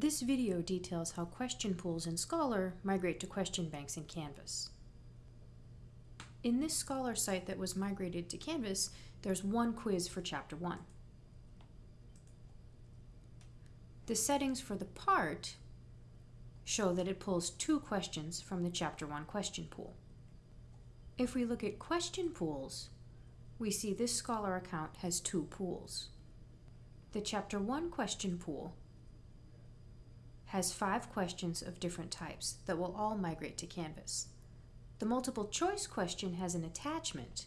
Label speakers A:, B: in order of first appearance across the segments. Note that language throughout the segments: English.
A: This video details how question pools in Scholar migrate to question banks in Canvas. In this Scholar site that was migrated to Canvas, there's one quiz for Chapter 1. The settings for the part show that it pulls two questions from the Chapter 1 question pool. If we look at question pools, we see this Scholar account has two pools. The Chapter 1 question pool has five questions of different types that will all migrate to Canvas. The multiple choice question has an attachment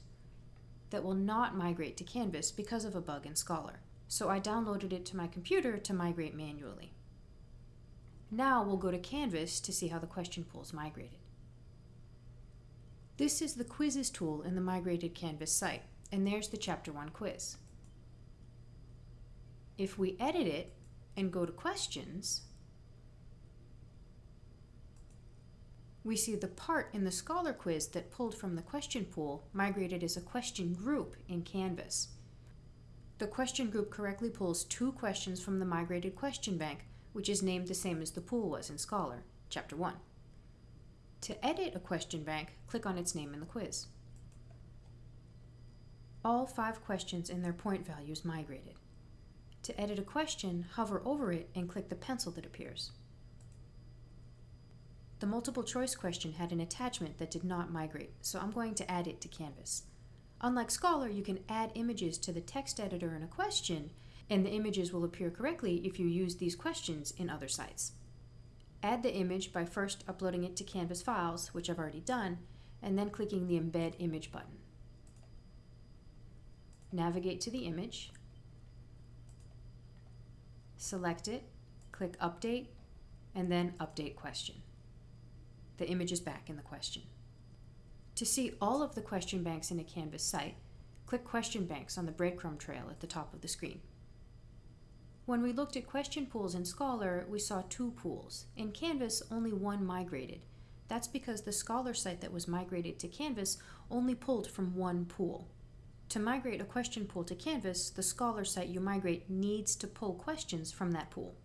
A: that will not migrate to Canvas because of a bug in Scholar, so I downloaded it to my computer to migrate manually. Now we'll go to Canvas to see how the question pools migrated. This is the Quizzes tool in the migrated Canvas site, and there's the Chapter 1 quiz. If we edit it and go to Questions, we see the part in the Scholar quiz that pulled from the question pool migrated as a question group in Canvas. The question group correctly pulls two questions from the migrated question bank, which is named the same as the pool was in Scholar, Chapter 1. To edit a question bank, click on its name in the quiz. All five questions and their point values migrated. To edit a question, hover over it and click the pencil that appears. The multiple choice question had an attachment that did not migrate, so I'm going to add it to Canvas. Unlike Scholar, you can add images to the text editor in a question, and the images will appear correctly if you use these questions in other sites. Add the image by first uploading it to Canvas Files, which I've already done, and then clicking the Embed Image button. Navigate to the image, select it, click Update, and then Update Question the image is back in the question. To see all of the question banks in a Canvas site, click Question Banks on the breadcrumb trail at the top of the screen. When we looked at question pools in Scholar, we saw two pools. In Canvas, only one migrated. That's because the Scholar site that was migrated to Canvas only pulled from one pool. To migrate a question pool to Canvas, the Scholar site you migrate needs to pull questions from that pool.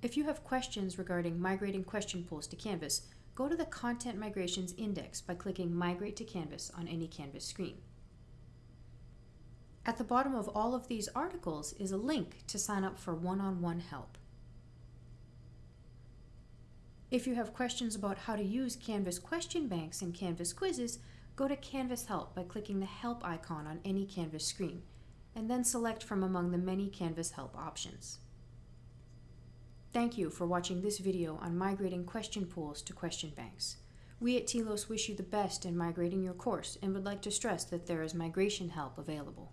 A: If you have questions regarding migrating question pools to Canvas, go to the Content Migrations Index by clicking Migrate to Canvas on any Canvas screen. At the bottom of all of these articles is a link to sign up for one-on-one -on -one help. If you have questions about how to use Canvas question banks and Canvas quizzes, go to Canvas Help by clicking the Help icon on any Canvas screen, and then select from among the many Canvas Help options. Thank you for watching this video on migrating question pools to question banks. We at TLOS wish you the best in migrating your course and would like to stress that there is migration help available.